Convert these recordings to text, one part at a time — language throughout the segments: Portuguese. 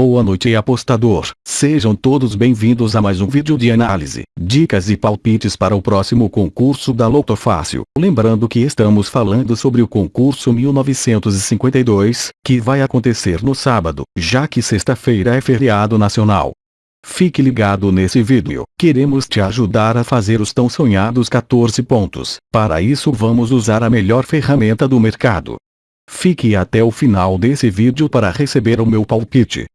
Boa noite apostador, sejam todos bem-vindos a mais um vídeo de análise, dicas e palpites para o próximo concurso da Loto Fácil. Lembrando que estamos falando sobre o concurso 1952, que vai acontecer no sábado, já que sexta-feira é feriado nacional. Fique ligado nesse vídeo, queremos te ajudar a fazer os tão sonhados 14 pontos. Para isso vamos usar a melhor ferramenta do mercado. Fique até o final desse vídeo para receber o meu palpite.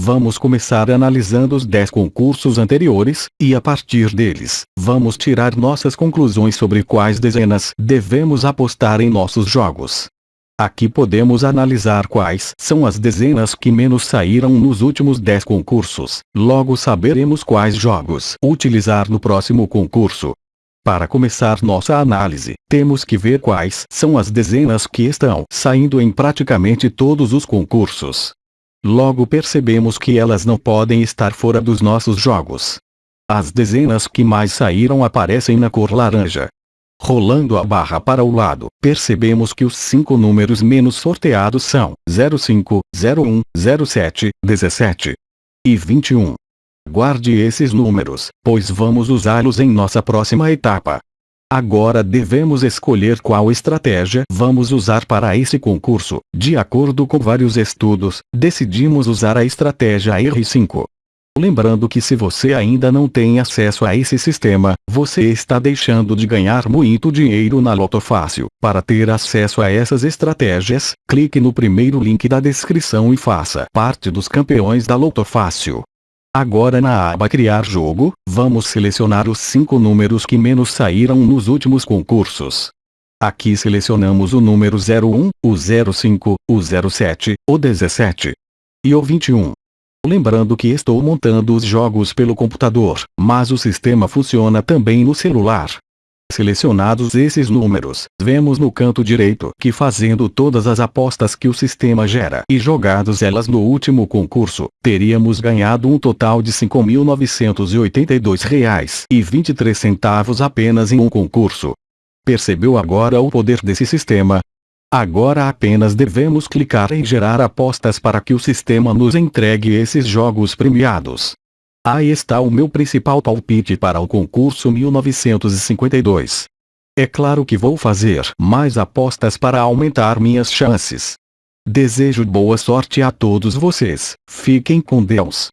Vamos começar analisando os 10 concursos anteriores, e a partir deles, vamos tirar nossas conclusões sobre quais dezenas devemos apostar em nossos jogos. Aqui podemos analisar quais são as dezenas que menos saíram nos últimos 10 concursos, logo saberemos quais jogos utilizar no próximo concurso. Para começar nossa análise, temos que ver quais são as dezenas que estão saindo em praticamente todos os concursos. Logo percebemos que elas não podem estar fora dos nossos jogos. As dezenas que mais saíram aparecem na cor laranja. Rolando a barra para o lado, percebemos que os cinco números menos sorteados são 05, 01, 07, 17 e 21. Guarde esses números, pois vamos usá-los em nossa próxima etapa. Agora devemos escolher qual estratégia vamos usar para esse concurso. De acordo com vários estudos, decidimos usar a estratégia R5. Lembrando que se você ainda não tem acesso a esse sistema, você está deixando de ganhar muito dinheiro na Loto Fácil. Para ter acesso a essas estratégias, clique no primeiro link da descrição e faça parte dos campeões da Loto Fácil. Agora na aba Criar jogo, vamos selecionar os 5 números que menos saíram nos últimos concursos. Aqui selecionamos o número 01, o 05, o 07, o 17 e o 21. Lembrando que estou montando os jogos pelo computador, mas o sistema funciona também no celular. Selecionados esses números, vemos no canto direito que fazendo todas as apostas que o sistema gera e jogados elas no último concurso, teríamos ganhado um total de R$ 5.982,23 apenas em um concurso. Percebeu agora o poder desse sistema? Agora apenas devemos clicar em gerar apostas para que o sistema nos entregue esses jogos premiados. Aí está o meu principal palpite para o concurso 1952. É claro que vou fazer mais apostas para aumentar minhas chances. Desejo boa sorte a todos vocês. Fiquem com Deus.